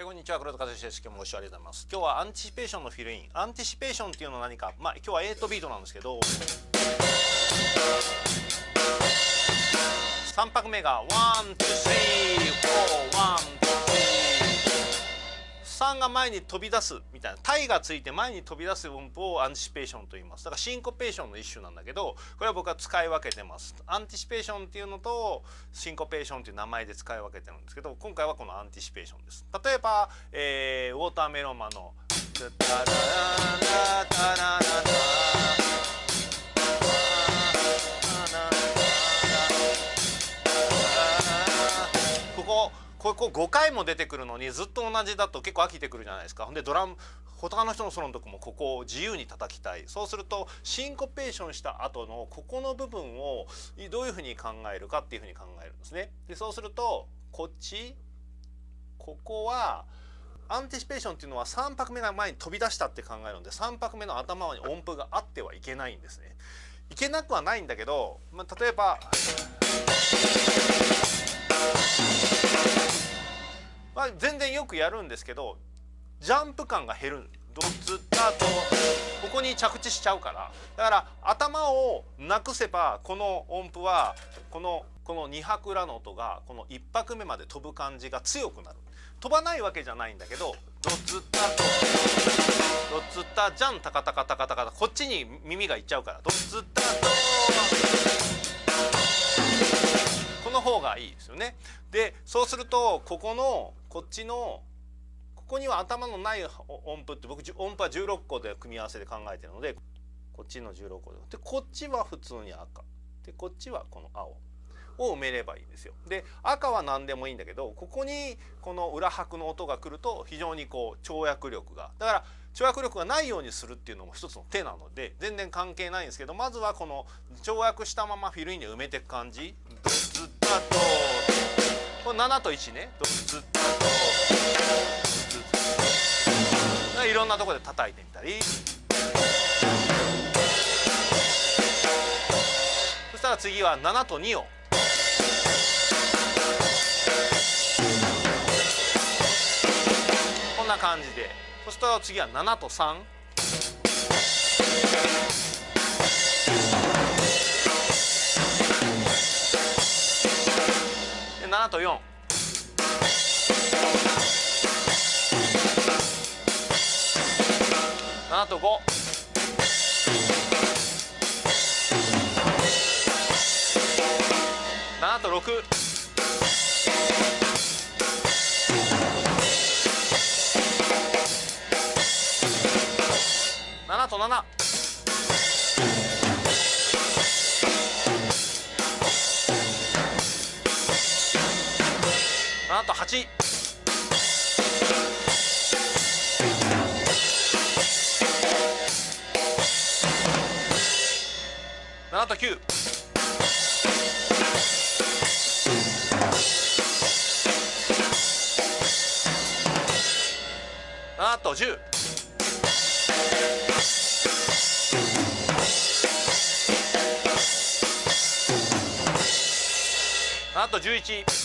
えこんにちは。黒田和之です。今日もご視聴ありがとうございます。今日は anticipation のフィルイン。 anticipation っていうのは何か。まあ今日は8ビートなんですけど。3拍目が板が前に飛び出すみたいな。タイがついて前に飛び出す音符を anticipation と言います。だからシンコペーションの一種なんだけどこれは僕は使い分けてます。 anticipation っていうのとシンコペーションっていう名前で使い分けてるんですけど今回はこのアンティシペーションです。例えば、えー、ウォーターメロンマンの「タラララタラララ」ここ5回も出てくるのにずっと同じだと結構飽きてくるじゃないですかほんでドラム他の人のソロのとこもここを自由に叩きたいそうするとシンコペーションした後のここの部分をどういうふうに考えるかっていうふうに考えるんですね。でそうするとこっちここはアンティシペーションっていうのは3拍目が前に飛び出したって考えるので3拍目の頭に音符があってはいけないんですね。いけなくはないんだけど、まあ、例えば。全然よくやるんですけどジャンプ感が減る。ドツタとここに着地しちゃうから。だから頭をなくせばこの音符はこのこの2拍裏の音がこの1拍目まで飛ぶ感じが強くなる。飛ばないわけじゃないんだけどドツタとドツタジャンタカタカタカタカタこっちに耳がいっちゃうから。ドツタとこの方がいいですよね。でそうするとここのこっちのここには頭のない音符って僕音符は16個で組み合わせで考えてるのでこっちの16個ででこっちは普通に赤でこっちはこの青を埋めればいいんですよ。で赤は何でもいいんだけどここにこの裏拍の音が来ると非常にこう跳躍力がだから跳躍力がないようにするっていうのも一つの手なので全然関係ないんですけどまずはこの跳躍したままフィルインで埋めていく感じ。ドツッタとこれ7と1ね。ドツッタと。いろんなところで叩いてみたり。そしたら次は7と2を。こんな感じで。そしたら次は7と3 7と4 7と5 7と6 7と7 7と8 7と9 7と10 7と11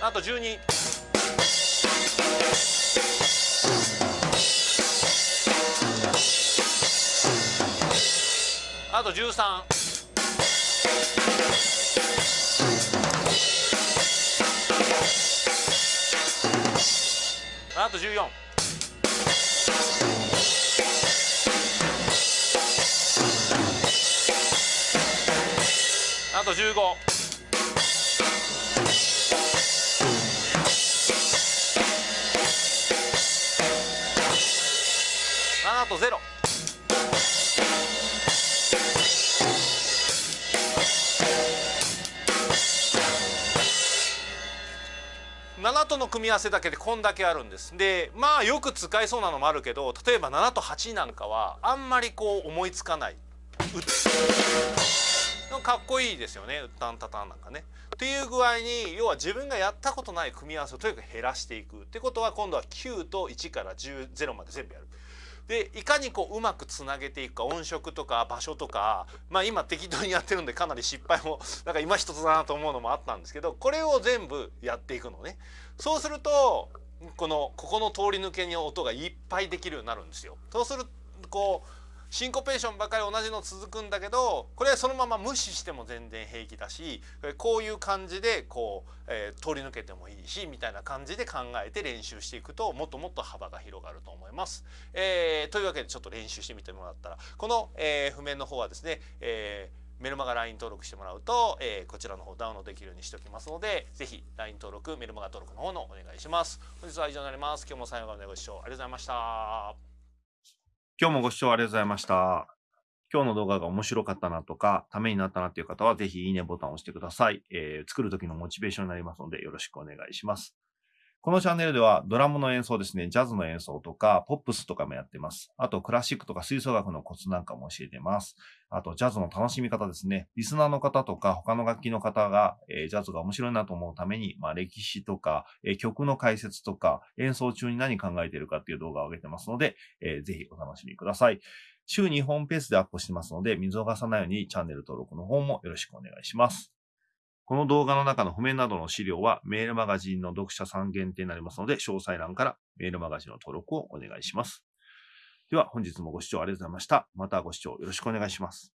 7と12あと13あと14あと15あとゼロ。7との組み合わせだけでこんだけあるんです。でまあよく使えそうなのもあるけど例えば7と8なんかはあんまりこう思いつかない。かっこいいですよねウッタンタタンなんかね。っていう具合に要は自分がやったことない組み合わせをとにかく減らしていくってことは今度は9と1から10 0まで全部やる。でいかにこううまくつなげていくか音色とか場所とかまあ今適当にやってるんでかなり失敗も なんか今一つだなと思うのもあったんですけどこれを全部やっていくのね。そうするとこのここの通り抜けに音がいっぱいできるようになるんですよ。そうするこうシンコペーションばかり同じの続くんだけどこれそのまま無視しても全然平気だしこういう感じでこう、えー、通り抜けてもいいしみたいな感じで考えて練習していくともっともっと幅が広がると思います。えー、というわけでちょっと練習してみてもらったらこの、えー、譜面の方はですね、えーメルマガ LINE 登録してもらうと、えー、こちらの方ダウンロードできるようにしておきますので、ぜひ LINE 登録、メルマガ登録の方のお願いします。本日は以上になります。今日も最後までご視聴ありがとうございました。今日もご視聴ありがとうございました。今日の動画が面白かったなとか、ためになったなっていう方は、ぜひいいねボタンを押してください。えー、作る時のモチベーションになりますので、よろしくお願いします。このチャンネルではドラムの演奏ですね、ジャズの演奏とか、ポップスとかもやってます。あと、クラシックとか吹奏楽のコツなんかも教えてます。あと、ジャズの楽しみ方ですね。リスナーの方とか、他の楽器の方が、えー、ジャズが面白いなと思うために、まあ、歴史とか、えー、曲の解説とか、演奏中に何考えてるかっていう動画を上げてますので、えー、ぜひお楽しみください。週2本ペースでアップしてますので、見逃さないようにチャンネル登録の方もよろしくお願いします。この動画の中の譜面などの資料はメールマガジンの読者さん限定になりますので、詳細欄からメールマガジンの登録をお願いします。では本日もご視聴ありがとうございました。またご視聴よろしくお願いします。